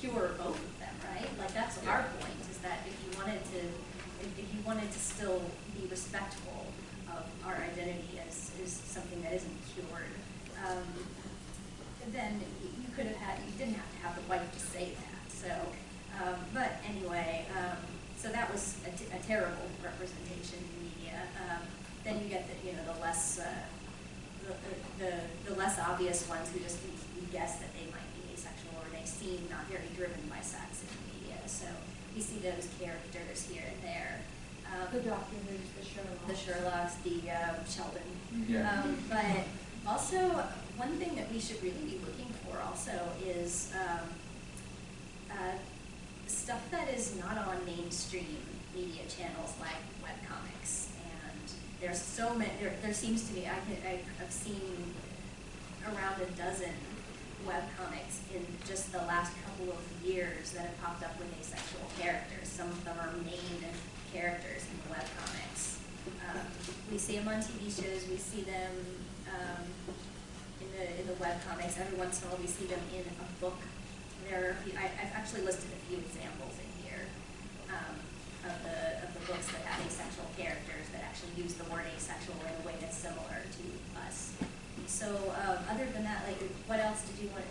cure both of them, right? Like, that's Yeah. our point, is that if you wanted to, if, if you wanted to still be respectful of our identity as, as something that isn't cured, um, then could have had, you didn't have to have the wife to say that, so, um, but anyway, um, so that was a, t- a terrible representation in media. Um, then you get the, you know, the less, uh, the, the, the less obvious ones who just, we guess that they might be asexual or they seem not very driven by sex in the media, so we see those characters here and there. Um, The Doctor the Sherlock. the Sherlocks, the um, Sheldon. Yeah. Um, but also, one thing that we should really be looking for also is um, uh, stuff that is not on mainstream media channels like webcomics. And there's so many, there, there seems to be, I can, I've seen around a dozen webcomics in just the last couple of years that have popped up with asexual characters. Some of them are main characters in the webcomics. Um, we see them on TV shows, we see them um, the in the web comics. Every once in a while, we see them in a book. There, are a few- I, I've actually listed a few examples in here um, of the of the books that have asexual characters that actually use the word asexual in a way that's similar to us. So, um, other than that, like, what else did you want?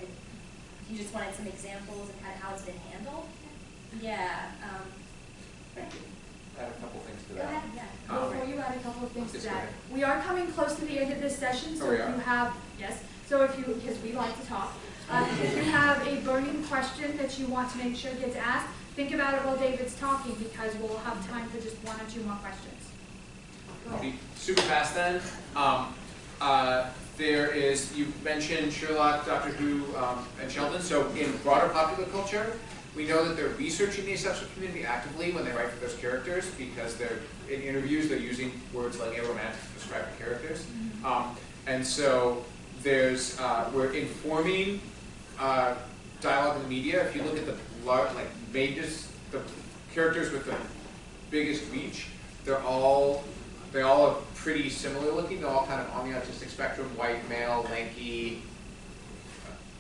You just wanted some examples of kind of how it's been handled. Yeah. Um, Thank you. Add a couple things to go that. ahead. Yeah. Um, Before you add a couple of things to that, we are coming close to the end of this session, so Oh, we if you have, yes, so if you, because we like to talk, uh, if you have a burning question that you want to make sure gets asked, think about it while David's talking, because we'll have time for just one or two more questions. I'll be super fast then. Um, uh, there is, you mentioned Sherlock, Doctor Who, um, and Sheldon. So in broader popular culture, we know that they're researching the asexual community actively when they write for those characters because they're in interviews they're using words like aromantic to describe the characters. Um, and so there's uh, we're informing uh, dialogue in the media. If you look at the lar- like biggest the characters with the biggest reach, they're all they all are pretty similar looking. They're all kind of on the autistic spectrum, white, male, lanky,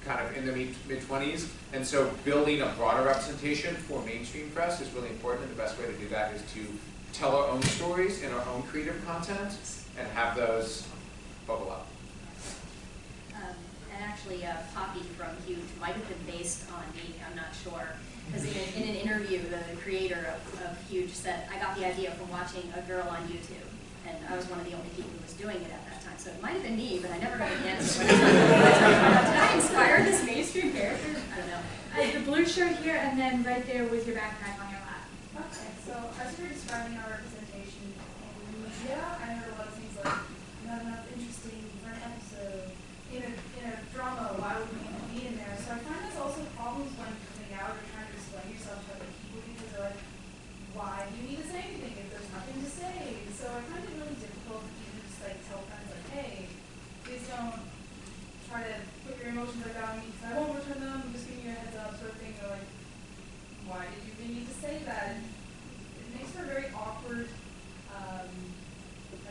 kind of in their mid twenties. And so building a broader representation for mainstream press is really important. And the best way to do that is to tell our own stories in our own creative content and have those bubble up. And actually, uh, a Poppy from Huge might have been based on me, I'm not sure. Because in, in an interview, the creator of, of Huge said, I got the idea from watching a girl on YouTube. And I was one of the only people who was doing it at that time, so it might have been me, but I never heard the answer. Uh, did I inspire this mainstream character? I don't know. I have the blue shirt here, and then right there with your backpack on your lap. Okay, so as you were describing our representation in media, I heard a lot of things like, not enough interesting for an episode. In a, in a drama, why would we even be in there? So I find there's also problems when coming out or trying to explain yourself to other people because they're like, why do you need to say anything if there's nothing to say? So I find it really difficult for you to just like tell friends like, hey, please don't try to put your emotions like that on me because I won't return them. I'm just giving you a heads up sort of thing. They're like, why did you even need to say that? And it makes for a very awkward, um,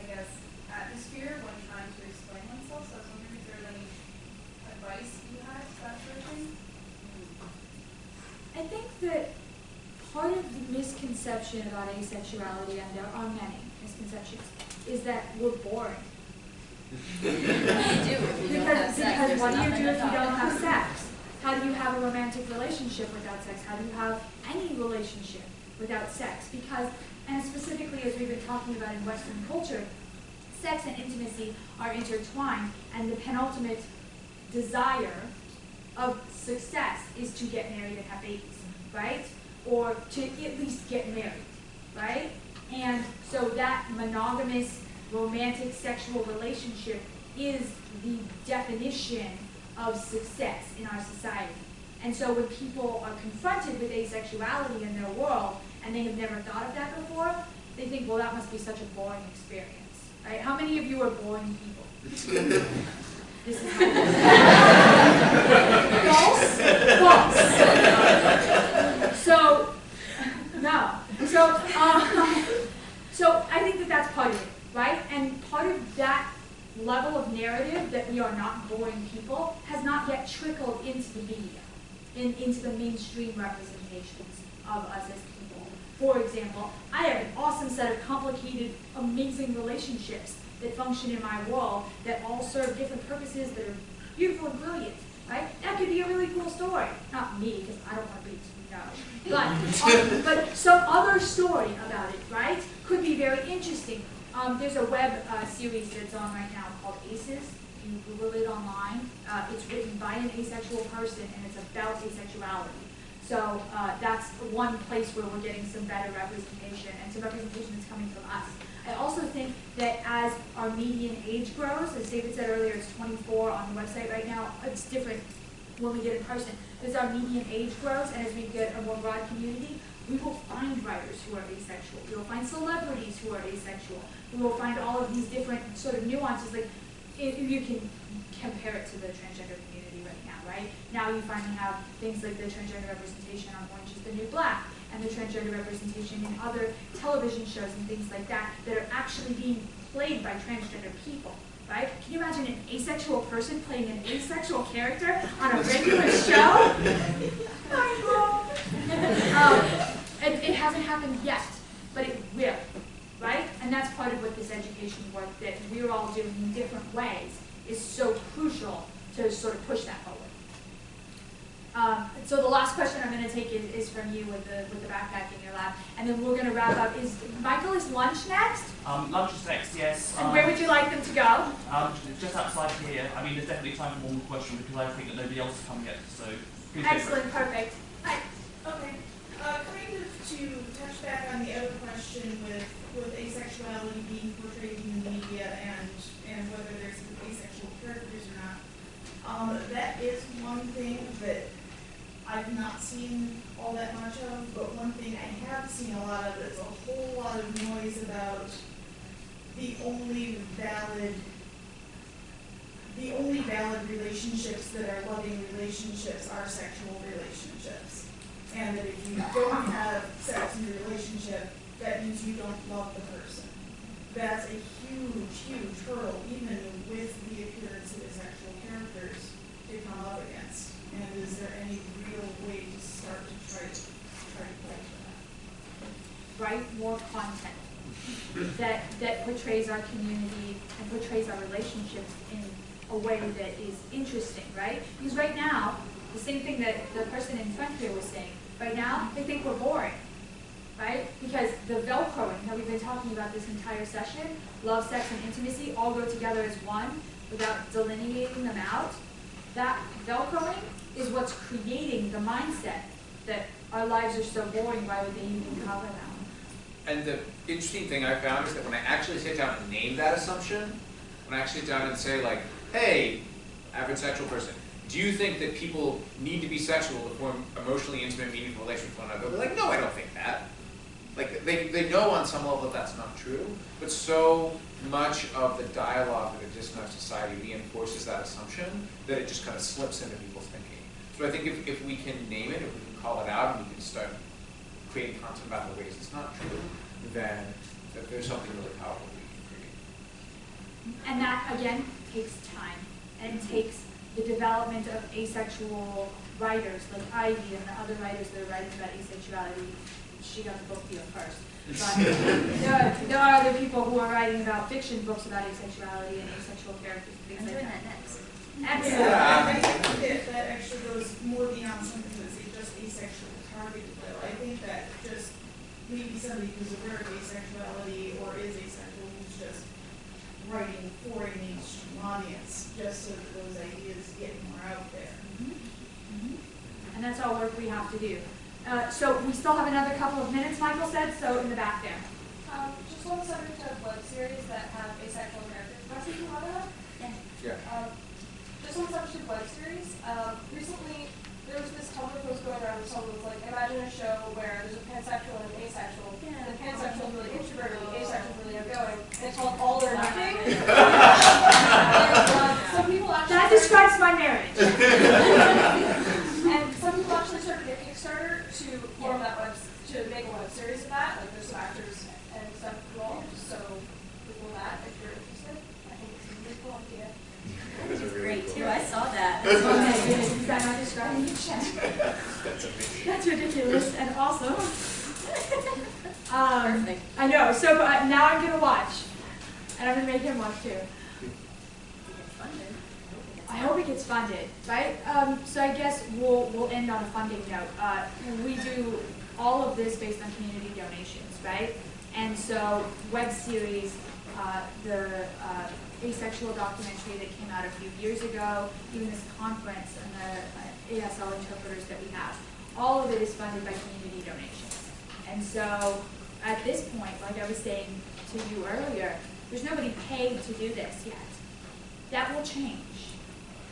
I guess, atmosphere when trying to explain oneself. So I was wondering if there's any advice you had to that sort of thing. I think that part of the misconception about asexuality, and there are many misconceptions, is that we're boring. Do if you don't have Because, because what do you do if you don't have sex? How do you have a romantic relationship without sex? How do you have any relationship without sex? Because, and specifically as we've been talking about in Western culture, sex and intimacy are intertwined, and the penultimate desire of success is to get married and have babies, right? Or to at least get married, right? And so that monogamous, romantic, sexual relationship is the definition of success in our society. And so when people are confronted with asexuality in their world and they have never thought of that before, they think, well, that must be such a boring experience, right? How many of you are boring people? This is how false, false. So, no. So, um, so I think that that's part of it, right? And part of that level of narrative that we are not boring people has not yet trickled into the media, in, into the mainstream representations of us as people. For example, I have an awesome set of complicated, amazing relationships that function in my world that all serve different purposes that are beautiful and brilliant, right? That could be a really cool story. Not me, because I don't want to be, But, um, but some other story about it, right? Could be very interesting. Um, there's a web uh, series that's on right now called Aces. You Google it online. Uh, it's written by an asexual person, and it's about asexuality. So uh, that's one place where we're getting some better representation, and some representation that's coming from us. I also think that as our median age grows, as David said earlier, it's 24 on the website right now. It's different when we get in person. As our median age grows, and as we get a more broad community, we will find writers who are asexual. We will find celebrities who are asexual. We will find all of these different sort of nuances. Like, if you can compare it to the transgender community right now, right? Now you finally have things like the transgender representation on Orange is the New Black, and the transgender representation in other television shows and things like that that are actually being played by transgender people, right? Can you imagine an asexual person playing an asexual character on a regular show? um, it, it hasn't happened yet, but it will, right? And that's part of what this education work that we're all doing in different ways is so crucial to sort of push that forward. Um, so the last question I'm going to take is, is from you with the with the backpack in your lap, and then we're going to wrap up. Is Michael is lunch next? Um, lunch is next, yes. And Um, where would you like them to go? Um, just outside here. I mean, there's definitely time for one more question because I think that nobody else has come yet. So please go for it. Excellent, perfect. Hi. Okay, uh, kind of to touch back on the other question with, with asexuality being portrayed in the media and, and whether there's asexual characters or not. Um, that is one thing that I've not seen all that much of, but one thing I have seen a lot of is a whole lot of noise about the only valid the only valid relationships that are loving relationships are sexual relationships. And that if you don't have sex in your relationship, that means you don't love the person. That's a huge, huge hurdle, even with the appearance of asexual characters to come up against. And is there any real way to start to try to, try to fight for that? Write more content that that portrays our community and portrays our relationships in a way that is interesting, right? Because right now, the same thing that the person in front here was saying, right now, they think we're boring, right? Because the Velcroing that we've been talking about this entire session, love, sex, and intimacy all go together as one without delineating them out. That Velcroing is what's creating the mindset that our lives are so boring, why would they even cover them? And the interesting thing I found is that when I actually sit down and name that assumption, when I actually sit down and say like, hey, average sexual person, do you think that people need to be sexual to form emotionally intimate, meaningful relationships with one another? They're like, no, I don't think that. Like they, they know on some level that that's not true, but so much of the dialogue that exists in society reinforces that assumption that it just kind of slips into people's thinking. So I think if, if we can name it, if we can call it out, and we can start creating content about the ways it's not true, then that there's something really powerful we can create. And that, again, takes time. And takes the development of asexual writers like Ivy and the other writers that are writing about asexuality. She got the book deal first. But there, are, there are other people who are writing about fiction books about asexuality and asexual characters and things I'm like doing that. that next. Excellent. Yeah, I think that, that actually goes more beyond something that's just asexual targeted though. I think that just maybe somebody who's aware of asexuality or is asexual who's just writing for a mainstream audience, just so that those ideas get more out there. And that's all work we have to do. Uh, so we still have another couple of minutes, Michael said, so in the back there. Um, just one subject of web series that have asexual characters, can I speak to that? Yeah. Um, just on the subject of web series, um, recently there was this Tumblr post going around where someone was like, imagine a show where there's a pansexual and an asexual, and the pansexual is really introverted, and the asexual is really outgoing, and it's called All or Nothing. and, some people actually That describes my marriage. and some people actually started a Kickstarter to form that web, to make a web series of that, like there's some actors and stuff involved, so Google that if you're interested. I think it's a really cool idea. Those are really Great cool. too, I saw that. Okay, good. Is that not describing your check? That's amazing. That's ridiculous and awesome. Um, I know, so uh, now I'm gonna watch. And I'm gonna make him watch too. I hope it gets funded, right? Um, so I guess we'll, we'll end on a funding note. Uh, we do all of this based on community donations, right? And so web series, uh, the uh, asexual documentary that came out a few years ago, even this conference and the uh, ASL interpreters that we have, all of it is funded by community donations. And so at this point, like I was saying to you earlier, there's nobody paid to do this yet. That will change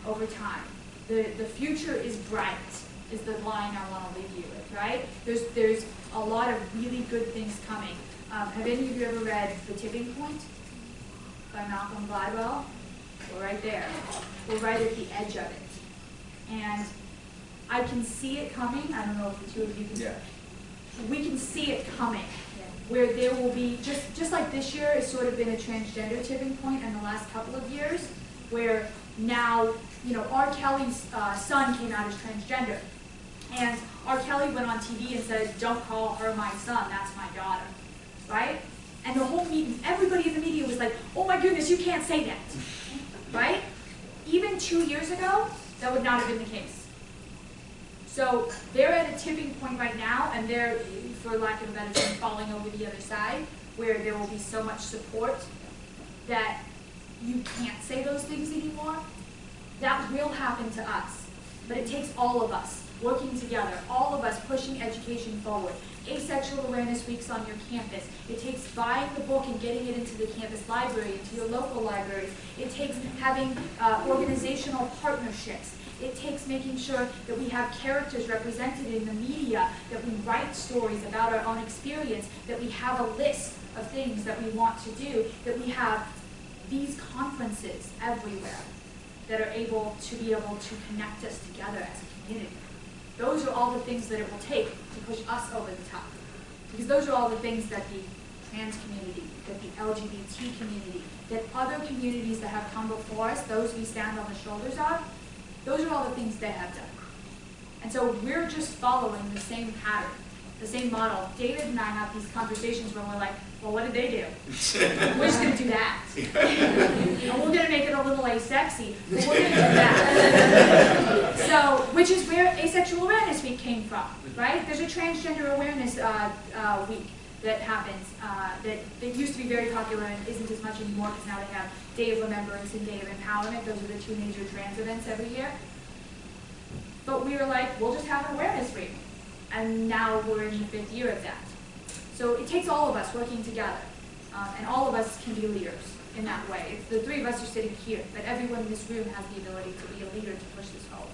over time. The, the future is bright, is the line I want to leave you with, right? There's, there's a lot of really good things coming. Um, have any of you ever read The Tipping Point by Malcolm Gladwell? We're right there. We're right at the edge of it. And I can see it coming. I don't know if the two of you can Yeah. we can see it coming, where there will be, just, just like this year has sort of been a transgender tipping point in the last couple of years, where now, you know, R. Kelly's uh, son came out as transgender. And R. Kelly went on TV and said, don't call her my son, that's my daughter, right? And the whole meeting, everybody in the media was like, oh my goodness, you can't say that, right? Even two years ago, that would not have been the case. So they're at a tipping point right now, and they're, for lack of a better term, falling over the other side, where there will be so much support that you can't say those things anymore. That will happen to us, but it takes all of us working together, all of us pushing education forward. Asexual Awareness Weeks on your campus. It takes buying the book and getting it into the campus library, into your local libraries. It takes having uh, organizational partnerships. It takes making sure that we have characters represented in the media, that we write stories about our own experience, that we have a list of things that we want to do, that we have these conferences everywhere that are able to be able to connect us together as a community. Those are all the things that it will take to push us over the top. Because those are all the things that the trans community, that the LGBT community, that other communities that have come before us, those we stand on the shoulders of, those are all the things they have done. And so we're just following the same pattern the same model. David and I have these conversations where we're like, well, what did they do? We're just gonna do that. and we're gonna make it a little asexy, but we're gonna do that. so, which is where Asexual Awareness Week came from, right? There's a Transgender Awareness uh, uh, Week that happens, uh, that, that used to be very popular and isn't as much anymore because now they have Day of Remembrance and Day of Empowerment. Those are the two major trans events every year. But we were like, we'll just have an awareness week. And now we're in the fifth year of that. So it takes all of us working together. Um, and all of us can be leaders in that way. It's the three of us are sitting here, but everyone in this room has the ability to be a leader to push this forward.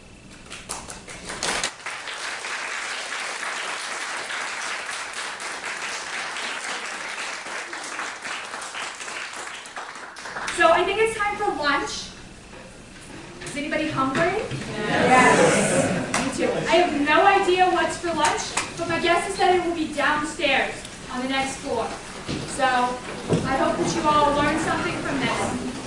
So I think it's time for lunch. Is anybody hungry? Yes. Me to. I have no idea what's for lunch, but my guess is that it will be downstairs on the next floor. So I hope that you all learned something from this.